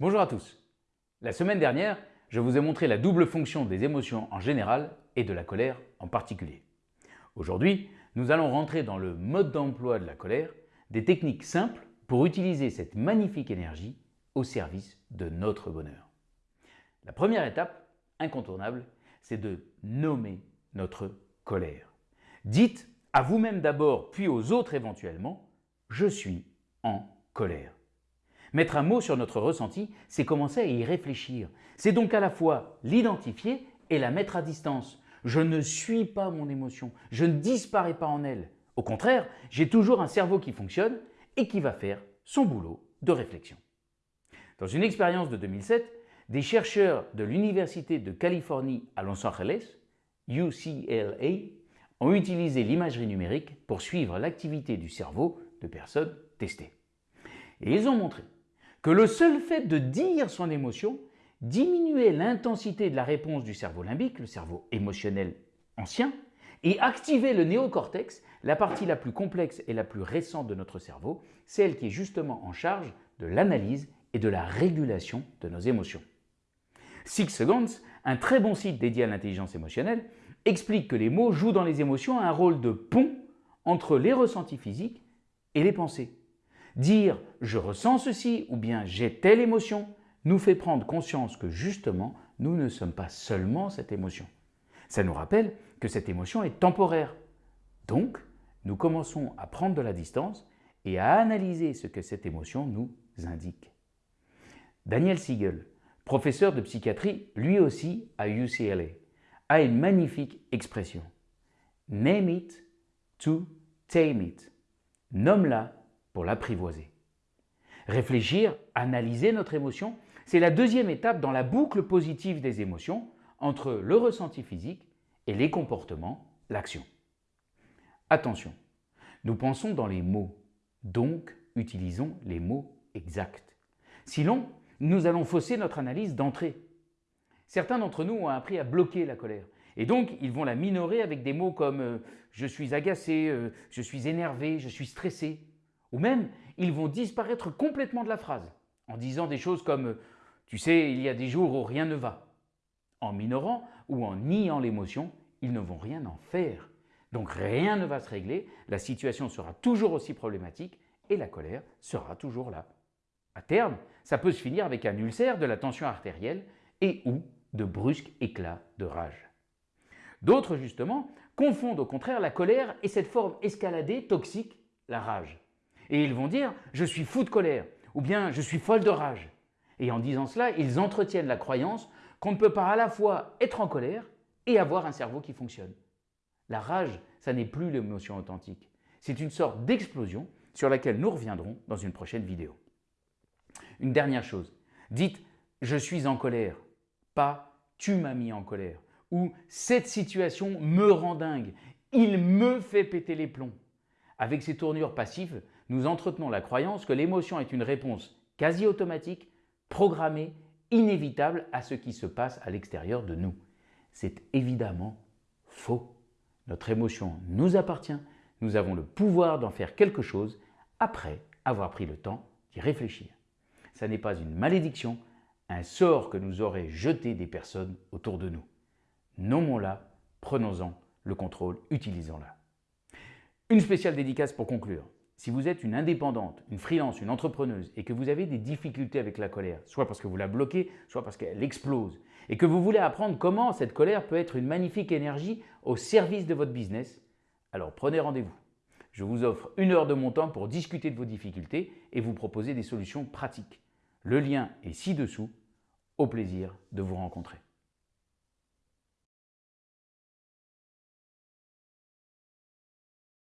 Bonjour à tous. La semaine dernière, je vous ai montré la double fonction des émotions en général et de la colère en particulier. Aujourd'hui, nous allons rentrer dans le mode d'emploi de la colère, des techniques simples pour utiliser cette magnifique énergie au service de notre bonheur. La première étape, incontournable, c'est de nommer notre colère. Dites à vous-même d'abord, puis aux autres éventuellement, je suis en colère. Mettre un mot sur notre ressenti, c'est commencer à y réfléchir. C'est donc à la fois l'identifier et la mettre à distance. Je ne suis pas mon émotion, je ne disparais pas en elle. Au contraire, j'ai toujours un cerveau qui fonctionne et qui va faire son boulot de réflexion. Dans une expérience de 2007, des chercheurs de l'Université de Californie à Los Angeles, UCLA, ont utilisé l'imagerie numérique pour suivre l'activité du cerveau de personnes testées. Et ils ont montré que le seul fait de dire son émotion diminuait l'intensité de la réponse du cerveau limbique, le cerveau émotionnel ancien, et activait le néocortex, la partie la plus complexe et la plus récente de notre cerveau, celle qui est justement en charge de l'analyse et de la régulation de nos émotions. Six Seconds, un très bon site dédié à l'intelligence émotionnelle, explique que les mots jouent dans les émotions un rôle de pont entre les ressentis physiques et les pensées. Dire « je ressens ceci » ou bien « j'ai telle émotion » nous fait prendre conscience que justement, nous ne sommes pas seulement cette émotion. Ça nous rappelle que cette émotion est temporaire. Donc, nous commençons à prendre de la distance et à analyser ce que cette émotion nous indique. Daniel Siegel, professeur de psychiatrie, lui aussi à UCLA, a une magnifique expression. Name it to tame it. Nomme-la l'apprivoiser. Réfléchir, analyser notre émotion, c'est la deuxième étape dans la boucle positive des émotions entre le ressenti physique et les comportements, l'action. Attention, nous pensons dans les mots, donc utilisons les mots exacts. Sinon, nous allons fausser notre analyse d'entrée. Certains d'entre nous ont appris à bloquer la colère et donc ils vont la minorer avec des mots comme euh, je suis agacé, euh, je suis énervé, je suis stressé ». Ou même, ils vont disparaître complètement de la phrase en disant des choses comme « tu sais, il y a des jours où rien ne va ». En minorant ou en niant l'émotion, ils ne vont rien en faire. Donc rien ne va se régler, la situation sera toujours aussi problématique et la colère sera toujours là. À terme, ça peut se finir avec un ulcère, de la tension artérielle et ou de brusques éclats de rage. D'autres, justement, confondent au contraire la colère et cette forme escaladée, toxique, la rage. Et ils vont dire « je suis fou de colère » ou bien « je suis folle de rage ». Et en disant cela, ils entretiennent la croyance qu'on ne peut pas à la fois être en colère et avoir un cerveau qui fonctionne. La rage, ça n'est plus l'émotion authentique. C'est une sorte d'explosion sur laquelle nous reviendrons dans une prochaine vidéo. Une dernière chose, dites « je suis en colère », pas « tu m'as mis en colère » ou « cette situation me rend dingue, il me fait péter les plombs ». Avec ces tournures passives, nous entretenons la croyance que l'émotion est une réponse quasi automatique, programmée, inévitable à ce qui se passe à l'extérieur de nous. C'est évidemment faux. Notre émotion nous appartient, nous avons le pouvoir d'en faire quelque chose après avoir pris le temps d'y réfléchir. Ce n'est pas une malédiction, un sort que nous auraient jeté des personnes autour de nous. Nommons-la, prenons-en le contrôle, utilisons-la. Une spéciale dédicace pour conclure. Si vous êtes une indépendante, une freelance, une entrepreneuse et que vous avez des difficultés avec la colère, soit parce que vous la bloquez, soit parce qu'elle explose, et que vous voulez apprendre comment cette colère peut être une magnifique énergie au service de votre business, alors prenez rendez-vous. Je vous offre une heure de mon temps pour discuter de vos difficultés et vous proposer des solutions pratiques. Le lien est ci-dessous. Au plaisir de vous rencontrer.